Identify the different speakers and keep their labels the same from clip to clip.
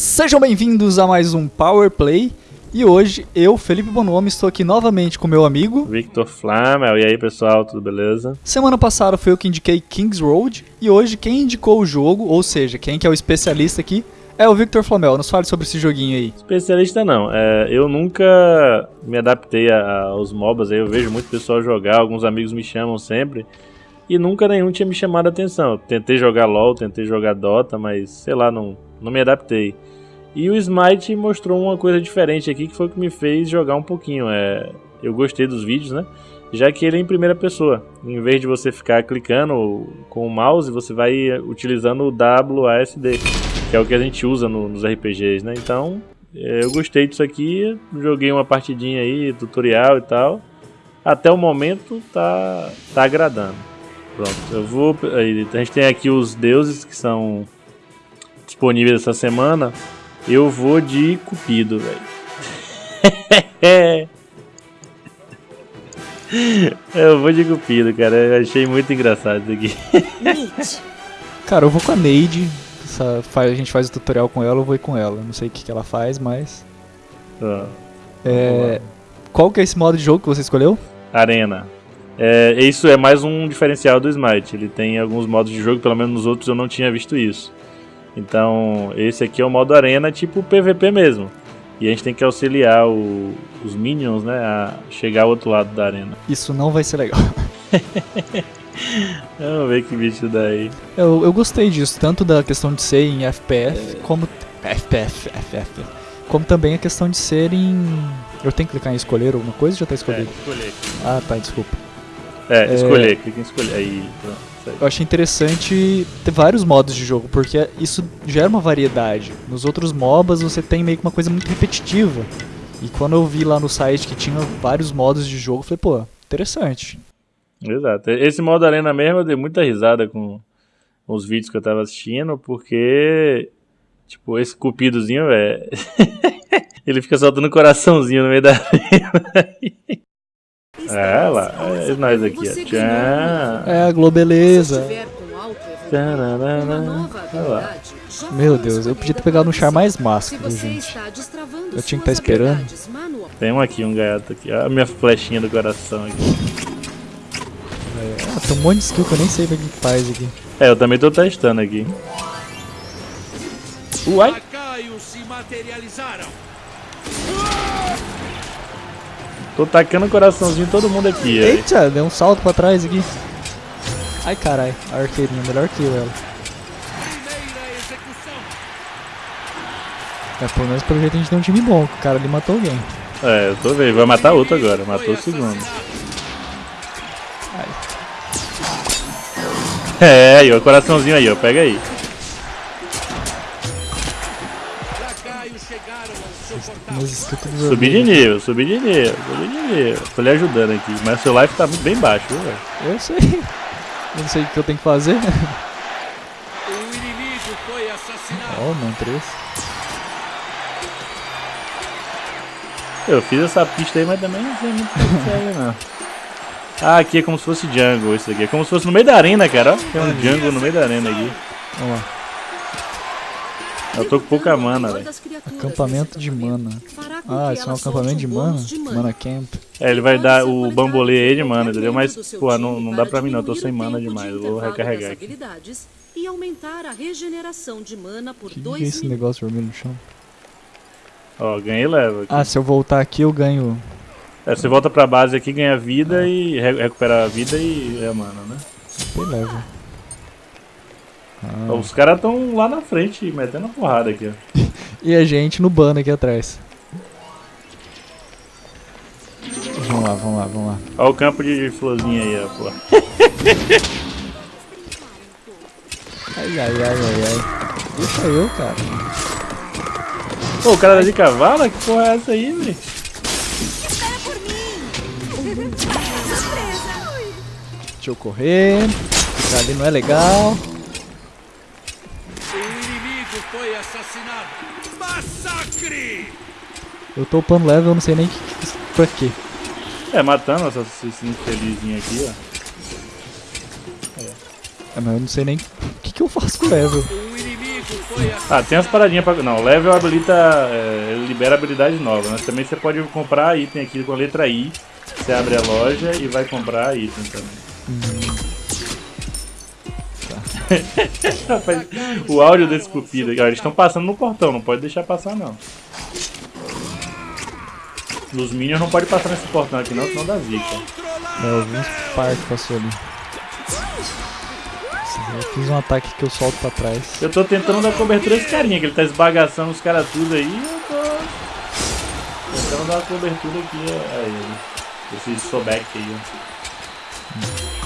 Speaker 1: Sejam bem-vindos a mais um Power Play. E hoje eu, Felipe Bonomi, estou aqui novamente com meu amigo
Speaker 2: Victor Flamel. E aí, pessoal, tudo beleza?
Speaker 1: Semana passada foi eu que indiquei Kings Road e hoje quem indicou o jogo, ou seja, quem que é o especialista aqui, é o Victor Flamel. Nos fale sobre esse joguinho aí.
Speaker 2: Especialista não. É, eu nunca me adaptei a- aos MOBAs. aí Eu vejo muito pessoal jogar, alguns amigos me chamam sempre. E nunca nenhum tinha me chamado a atenção. Eu tentei jogar LoL, tentei jogar Dota, mas sei lá, não, não me adaptei. E o Smite mostrou uma coisa diferente aqui que foi o que me fez jogar um pouquinho. É, eu gostei dos vídeos, né? Já que ele é em primeira pessoa. Em vez de você ficar clicando com o mouse, você vai utilizando o WASD, que é o que a gente usa no- nos RPGs, né? Então, é, eu gostei disso aqui, joguei uma partidinha aí, tutorial e tal. Até o momento tá, tá agradando. Pronto, eu vou. A gente tem aqui os deuses que são disponíveis essa semana. Eu vou de Cupido, velho. eu vou de Cupido, cara. Eu achei muito engraçado isso aqui.
Speaker 1: Cara, eu vou com a Neide. Essa- a gente faz o tutorial com ela, eu vou ir com ela. Não sei o que, que ela faz, mas.
Speaker 2: Ó,
Speaker 1: É, qual que é esse modo de jogo que você escolheu?
Speaker 2: Arena. É, isso é mais um diferencial do Smite. Ele tem alguns modos de jogo, pelo menos nos outros eu não tinha visto isso. Então, esse aqui é o modo Arena, tipo PVP mesmo. E a gente tem que auxiliar o- os minions, né, a chegar ao outro lado da arena.
Speaker 1: Isso não vai ser legal.
Speaker 2: Vamos ver que bicho dá aí.
Speaker 1: Eu, eu gostei disso, tanto da questão de ser em FPF, como. FPF, FF. Como também a questão de ser em. Eu tenho que clicar em escolher alguma coisa ou já tá
Speaker 2: É,
Speaker 1: escolhido?
Speaker 2: escolher.
Speaker 1: Ah, tá, desculpa.
Speaker 2: É, escolher, clica em escolher. Aí, pronto.
Speaker 1: Eu achei interessante ter vários modos de jogo, porque isso gera uma variedade. Nos outros MOBAs você tem meio que uma coisa muito repetitiva. E quando eu vi lá no site que tinha vários modos de jogo, eu falei, pô, interessante.
Speaker 2: Exato. Esse modo arena mesmo eu dei muita risada com os vídeos que eu tava assistindo, porque, tipo, esse cupidozinho, velho, ele fica soltando coraçãozinho no meio da arena. É, lá, é nós aqui, ó. Tchau.
Speaker 1: É, a Globeleza. Meu Deus, eu podia ter pegado um char mais máscara, gente. Eu tinha que estar esperando.
Speaker 2: Tem um aqui, um gato aqui. Olha a minha flechinha do coração aqui.
Speaker 1: Ah, tem um monte de skill que eu nem sei o que que faz aqui.
Speaker 2: É, eu também tô testando aqui. Uai!
Speaker 3: Lacaios se materializaram.
Speaker 2: Tô tacando coraçãozinho em todo mundo aqui.
Speaker 1: Eita, deu um salto pra trás aqui. Ai carai, a arqueirinha, melhor que eu ela. É, pelo menos pelo jeito a gente tem um time bom, que o cara ali matou alguém.
Speaker 2: É, eu tô vendo. Vai matar outro agora. Matou o segundo.
Speaker 3: assassinado.
Speaker 2: É, aí, ó, coraçãozinho aí, ó. Pega aí.
Speaker 1: Tudo
Speaker 2: Subi de
Speaker 1: vermelho.
Speaker 2: nível, subi de nível, subi de nível. Tô lhe ajudando aqui. Mas seu life tá bem baixo, viu, velho?
Speaker 1: Eu sei. Eu não sei o que eu tenho que fazer.
Speaker 3: O inimigo foi assassinado.
Speaker 1: Ó, oh, três.
Speaker 2: Eu fiz essa pista aí, mas também não sei muito serve, não. Ah, aqui é como se fosse jungle, isso aqui. É como se fosse no meio da arena, cara. ó. Tem um jungle no meio da arena aqui.
Speaker 1: Vamos lá.
Speaker 2: Eu tô com pouca mana, velho.
Speaker 1: Acampamento de mana. Ah, isso é um acampamento de mana? Mana Camp.
Speaker 2: É, ele vai dar o bambolê aí de mana, entendeu? Mas, pô, não, não dá pra mim não. Eu tô sem mana demais. Eu vou recarregar aqui.
Speaker 4: E aumentar a regeneração de mana por
Speaker 1: que, que é
Speaker 4: dois
Speaker 1: esse negócio vermelho no chão?
Speaker 2: Ó, ganhei level aqui.
Speaker 1: Ah, se eu voltar aqui eu ganho.
Speaker 2: É, você volta pra base aqui, ganha vida e re- recupera a vida e é mana, né?
Speaker 1: Tem level. Ah.
Speaker 2: Os caras tão lá na frente, metendo a porrada aqui, ó.
Speaker 1: E a gente no bando aqui atrás. Vamos lá, vamos lá, vamos lá.
Speaker 2: Ó o campo de florzinha aí, ó, pô.
Speaker 1: Ai, ai, ai, ai, ai. Deixa eu, cara.
Speaker 2: Pô, o cara tá de cavalo? Que porra é essa aí, velho?
Speaker 1: Deixa eu correr. Ficar ali não é legal.
Speaker 3: O inimigo foi assassinado. Massacre!
Speaker 1: Eu tô upando level, eu não sei nem que, que- pra quê.
Speaker 2: É, matando essa esse infelizinho aqui, ó.
Speaker 1: É, mas eu não sei nem o que, que eu faço com o level.
Speaker 2: Ah, tem as paradinhas pra. Não, level habilita. É, ele libera habilidade nova, mas também você pode comprar item aqui com a letra I. Você abre a loja e vai comprar item também. Rapaz, o áudio desse cupido aqui, ó, eles estão passando no portão, não pode deixar passar não. Os minions não pode passar nesse portão aqui não, senão dá zica.
Speaker 1: É, eu vi uns par que passou ali. Eu fiz um ataque que eu solto pra trás.
Speaker 2: Eu tô tentando dar cobertura a esse carinha, que ele tá esbagaçando os caras tudo aí, eu tô tentando dar uma cobertura aqui a ele. Esse Sobek aí, ó.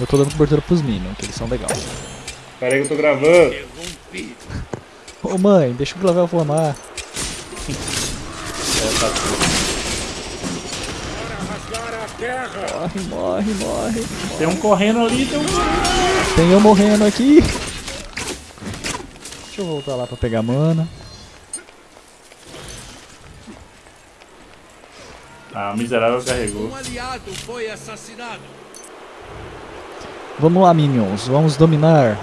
Speaker 1: Eu tô dando cobertura pros minions, que eles são legais.
Speaker 2: Pera aí que eu tô gravando.
Speaker 1: Ô mãe, deixa o Glavel flamar.
Speaker 2: É, tá.
Speaker 1: Morre, morre, morre.
Speaker 2: Tem um correndo ali, tem um
Speaker 1: Tem eu morrendo aqui. Deixa eu voltar lá pra pegar mana.
Speaker 2: Ah, o miserável carregou.
Speaker 3: Um aliado foi assassinado.
Speaker 1: Vamos lá, minions. Vamos dominar.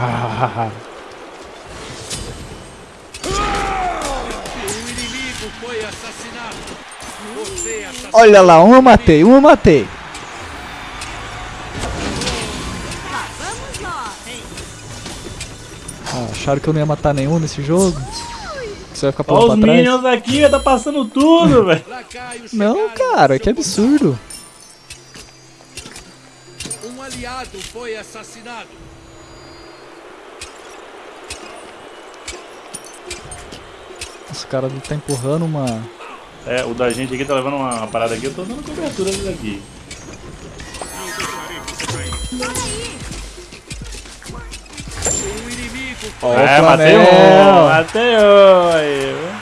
Speaker 1: Olha lá, um eu matei, um eu matei. Ah, acharam que eu não ia matar nenhum nesse jogo? Você vai ficar pulando
Speaker 2: os
Speaker 1: pra trás?
Speaker 2: minions aqui, tá passando tudo, velho.
Speaker 1: Não, cara, que absurdo.
Speaker 3: Aliado foi assassinado.
Speaker 1: Esse cara tá empurrando uma.
Speaker 2: É, o da gente aqui tá levando uma, parada aqui, eu tô dando cobertura dele aqui.
Speaker 3: Um inimigo
Speaker 1: Ó, o
Speaker 2: é, matei um, matei um aí.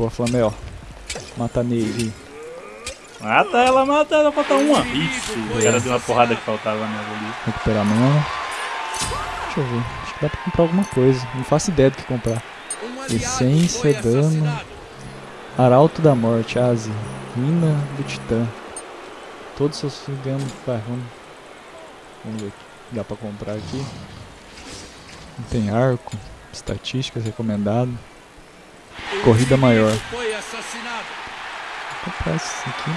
Speaker 1: Boa, Flamel. Mata a Navy.
Speaker 2: Mata ela, mata ela, falta uma. Isso, o cara deu uma porrada que faltava nela ali.
Speaker 1: Recuperar a mana. Deixa eu ver. Acho que dá pra comprar alguma coisa. Não faço ideia do que comprar. Essência, dano. Arauto da Morte, Asi. Mina do Titã. Todos seus ganham. Vai, vamos. Vamos ver o que dá pra comprar aqui. Não tem arco. Estatísticas recomendado. Corrida maior. Esse aqui.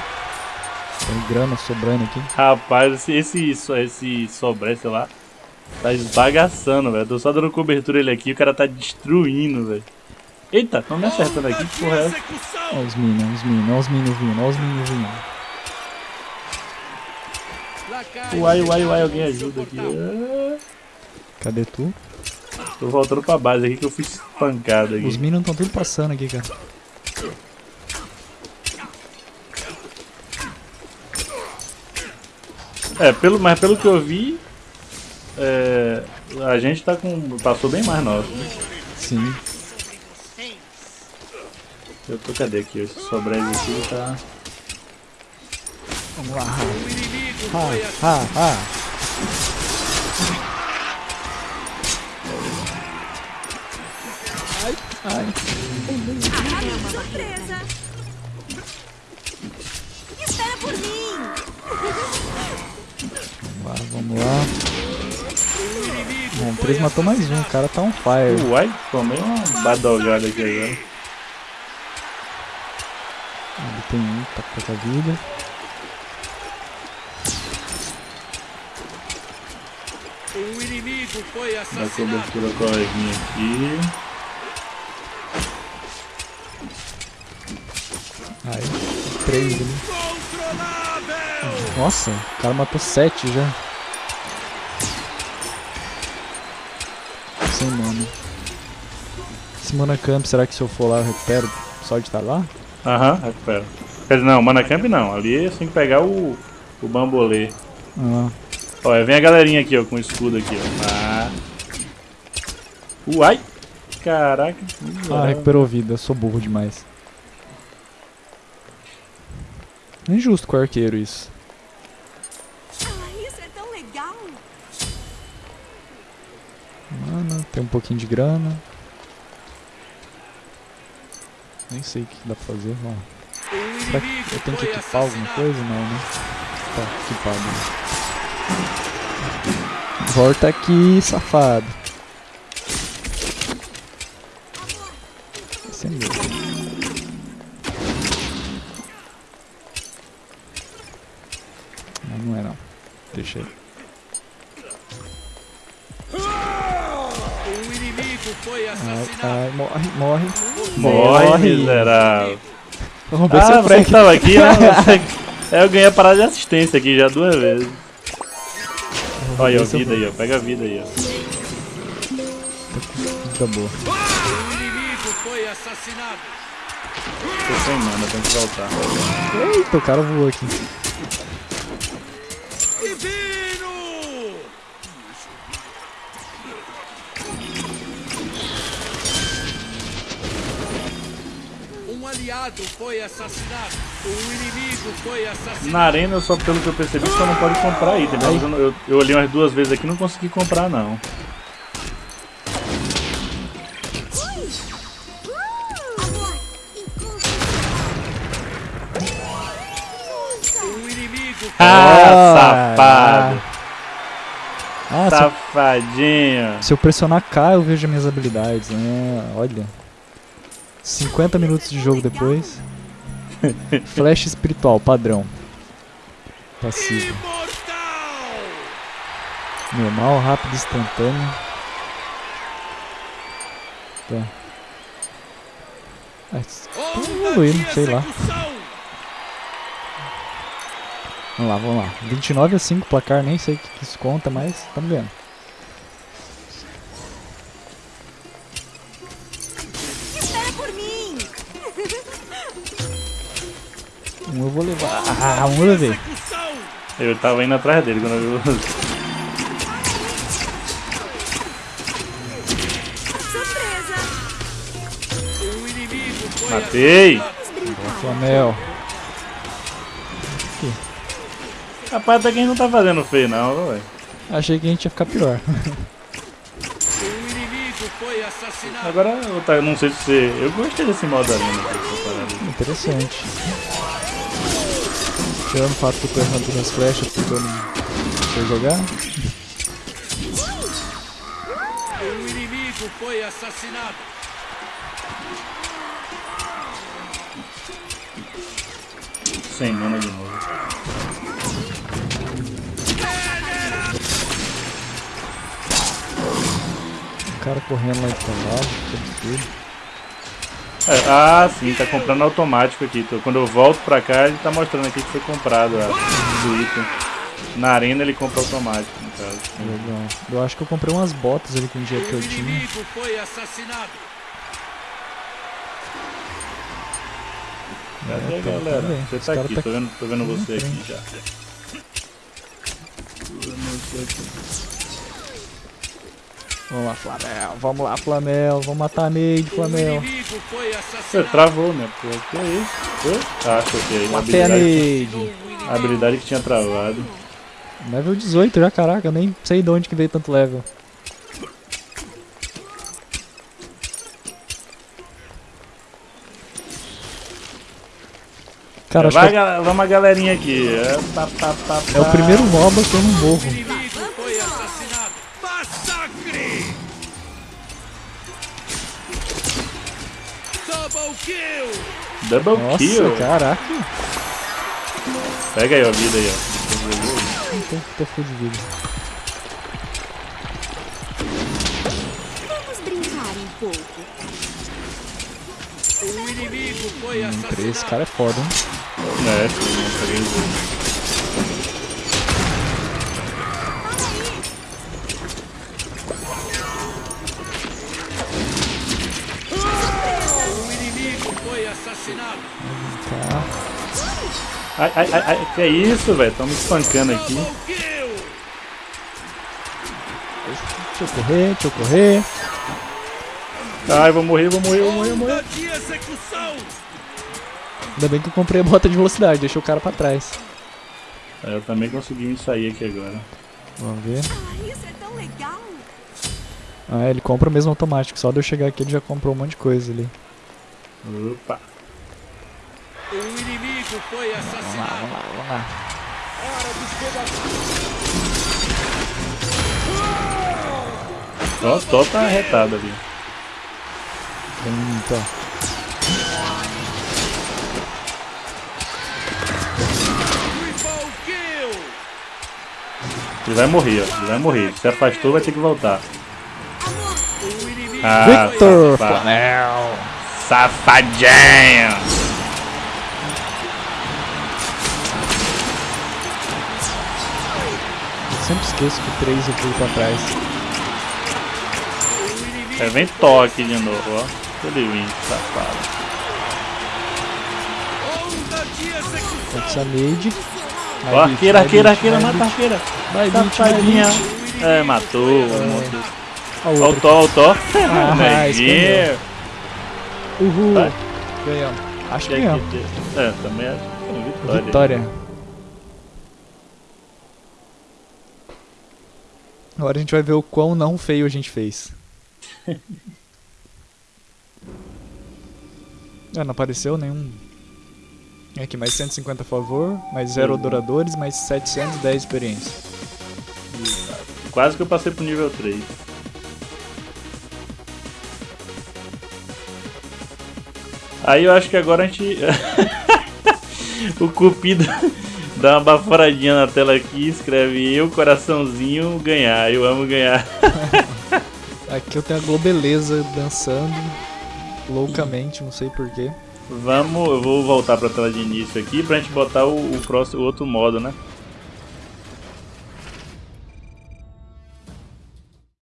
Speaker 1: Tem grana sobrando aqui.
Speaker 2: Rapaz, esse, esse, esse sobre, sei lá, tá esbagaçando, velho. Tô só dando cobertura ele aqui, o cara tá destruindo, velho. Eita, tão me acertando aqui, que porra é essa?
Speaker 1: Olha os minions, os minions, olha os minions vindo, olha os minions vindo.
Speaker 2: Uai, uai, uai, alguém ajuda aqui. Ah,
Speaker 1: Cadê tu?
Speaker 2: Tô voltando pra base aqui que eu fui espancado
Speaker 1: Os
Speaker 2: aqui.
Speaker 1: minions estão tudo passando aqui, cara.
Speaker 2: É, pelo, mas pelo que eu vi, é, a gente tá com. passou bem mais nosso. né?
Speaker 1: Sim.
Speaker 2: Eu tô, cadê aqui? Esse sobre aqui tá.
Speaker 1: Vamos lá. Ha, ha, ha. Ai.
Speaker 5: Surpresa! Espera por mim!
Speaker 1: Vamos lá, vamos lá. Bom, o 3 matou mais um, o cara tá on fire.
Speaker 2: Uai, tomei uma badalgada aqui agora.
Speaker 1: Ali tem um, tá com pouca vida.
Speaker 3: Um inimigo foi
Speaker 2: Dá
Speaker 3: assassinado.
Speaker 2: cobertura com a aqui.
Speaker 1: Aí, 3 ali. Nossa, o cara matou 7 já. Sem mana. Esse mana camp, será que se eu for lá eu recupero só de estar lá?
Speaker 2: Aham, recupera. Quer dizer, não, mana camp não. Ali você tem que pegar o, o bambolê.
Speaker 1: Ah,
Speaker 2: Olha, vem a galerinha aqui, ó, com o escudo aqui, ó. Ah. Uai! Caraca.
Speaker 1: ah recuperou vida, eu sou burro demais. Não é injusto com o arqueiro isso.
Speaker 5: Isso é tão legal!
Speaker 1: Mana, tem um pouquinho de grana. Nem sei o que dá pra fazer.
Speaker 3: O
Speaker 1: Será que eu tenho que equipar alguma coisa? Não, né? Tá, equipado. Volta aqui, safado. Esse é meu. Não, não é não. Deixa aí.
Speaker 3: O inimigo foi
Speaker 1: Ai,
Speaker 3: assassinado.
Speaker 1: ai, morre, morre.
Speaker 2: Morre,
Speaker 1: Morre.
Speaker 2: miserável.
Speaker 1: Vamos ver se
Speaker 2: Ah,
Speaker 1: o
Speaker 2: você
Speaker 1: Frank.
Speaker 2: tava aqui, ó. É, eu ganhei a parada de assistência aqui já duas vezes. Olha aí,
Speaker 1: eu-
Speaker 2: vida aí, ó. Pega a vida aí, ó.
Speaker 1: Tá boa.
Speaker 3: O inimigo foi assassinado.
Speaker 2: Tô sem mana, tem que voltar.
Speaker 1: Eita, o cara voou aqui.
Speaker 3: Aliado foi assassinado. O inimigo foi assassinado.
Speaker 2: Na arena, só pelo que eu percebi, você não pode comprar item. Mas eu, eu, eu olhei umas duas vezes aqui e não consegui comprar, não.
Speaker 3: Inimigo
Speaker 2: Ah, safado.
Speaker 1: Ah, se eu,
Speaker 2: Safadinho.
Speaker 1: se eu pressionar K, eu vejo as minhas habilidades. né? olha. 50 minutos de jogo depois. Flash espiritual, padrão. Passivo. Normal, rápido, instantâneo. Tá. Ah, evoluindo, sei lá. Vamos lá, vamos lá. 29 a 5 placar, nem sei o que que isso conta, mas estamos vendo. Ah, eu levei.
Speaker 3: Execução!
Speaker 2: Eu tava indo atrás dele quando eu vi você.
Speaker 5: Surpresa.
Speaker 3: O inimigo foi
Speaker 2: Matei.
Speaker 5: Vamos brincar.
Speaker 1: Flamel.
Speaker 2: Rapaz, até quem não tá fazendo feio, não, velho.
Speaker 1: Achei que a gente ia ficar pior.
Speaker 3: O inimigo foi assassinado.
Speaker 2: Agora, eu tá- não sei se você. Eu gostei desse modo dessa parada.
Speaker 1: Interessante. Tirando o fato que eu tô errando todas as flechas porque eu não sei jogar.
Speaker 3: O inimigo foi assassinado.
Speaker 2: Sem mana de novo.
Speaker 1: O cara correndo lá de cavalo.
Speaker 2: É, ah, sim, tá comprando automático aqui. Então, quando eu volto pra cá, ele tá mostrando aqui que foi comprado ó, o item. Na arena ele compra automático, no caso.
Speaker 1: Legal. Eu acho que eu comprei umas botas ali com o dinheiro que eu tinha.
Speaker 3: assassinado.
Speaker 2: Cadê a
Speaker 1: tá,
Speaker 2: galera?
Speaker 1: tá.
Speaker 2: Você tá aqui,
Speaker 1: tá
Speaker 2: tô vendo, tô vendo você aqui já. Tô vendo você aqui.
Speaker 1: Vamos lá, Flamel. Vamos lá, Flamel. Vamos matar a Neide, Flamel.
Speaker 2: Você travou, né? Pô, que é isso? Ah, choquei. A
Speaker 1: Matei a
Speaker 2: habilidade,
Speaker 1: Neide.
Speaker 2: a habilidade que tinha travado.
Speaker 1: Level 18 já, caraca. Eu nem sei de onde que veio tanto level. Cara, acho
Speaker 2: Vai,
Speaker 1: que é,
Speaker 2: vamos a galerinha aqui. É, pá, pá, pá,
Speaker 1: é o primeiro MOBA que eu não morro.
Speaker 3: Double
Speaker 1: Nossa,
Speaker 2: kill.
Speaker 1: caraca.
Speaker 2: Pega aí a vida aí, ó.
Speaker 1: Não tô, tô full de vida.
Speaker 5: Vamos brincar um pouco.
Speaker 3: O inimigo foi
Speaker 1: Hum, Esse
Speaker 3: assassinado.
Speaker 1: cara é foda, hein?
Speaker 2: É, sim, não peguei
Speaker 1: Tá.
Speaker 2: Ai, ai, ai, ai, que é isso, velho? Tão me espancando aqui.
Speaker 1: Deixa eu correr, deixa eu correr.
Speaker 2: Ai, vou morrer, vou morrer, vou morrer, vou morrer.
Speaker 1: Ainda bem que eu comprei a bota de velocidade, deixei o cara pra trás.
Speaker 2: Eu também consegui me sair aqui agora.
Speaker 1: Vamos ver.
Speaker 5: Ah, é.
Speaker 1: Ah, ele compra mesmo automático. Só de eu chegar aqui ele já comprou um monte de coisa ali.
Speaker 2: Opa.
Speaker 3: Um inimigo foi
Speaker 1: Vamos lá,
Speaker 3: assassinado.
Speaker 1: vamos lá, vamos lá.
Speaker 2: Ó, Tó tá arretado ali.
Speaker 3: Kill.
Speaker 2: Ele vai morrer, ó. Ele vai morrer. Se afastou, vai ter que voltar.
Speaker 3: Inimigo
Speaker 2: Ah,
Speaker 1: Victor.
Speaker 2: Safadinho!
Speaker 1: Sempre esqueço que o 3 eu pulo pra trás.
Speaker 2: É, vem toque de novo, ó. Ele vem, safado.
Speaker 1: Pode ser mid.
Speaker 2: Ó, arqueira, arqueira, arqueira, mata a arqueira.
Speaker 1: Vai,
Speaker 2: Safadinha. É, matou. matou.
Speaker 1: Ó o.
Speaker 2: Tó, o Tó.
Speaker 1: Ah,
Speaker 2: Neguinho.
Speaker 1: Uhul. Ganhamos. Acho que
Speaker 2: Que
Speaker 1: ganhamos.
Speaker 2: É, também acho que vitória.
Speaker 1: Vitória. Agora a gente vai ver o quão não feio a gente fez. ah, não apareceu nenhum. Aqui, mais 150 a favor, mais 0 adoradores, mais 710 de experiência.
Speaker 2: Quase que eu passei pro nível 3. Aí eu acho que agora a gente. o Cupido dá uma baforadinha na tela aqui, escreve eu, coraçãozinho, ganhar. Eu amo ganhar.
Speaker 1: Aqui eu tenho a Globeleza dançando loucamente, não sei porquê.
Speaker 2: Vamos, eu vou voltar pra tela de início aqui pra gente botar o, o próximo, o outro modo, né?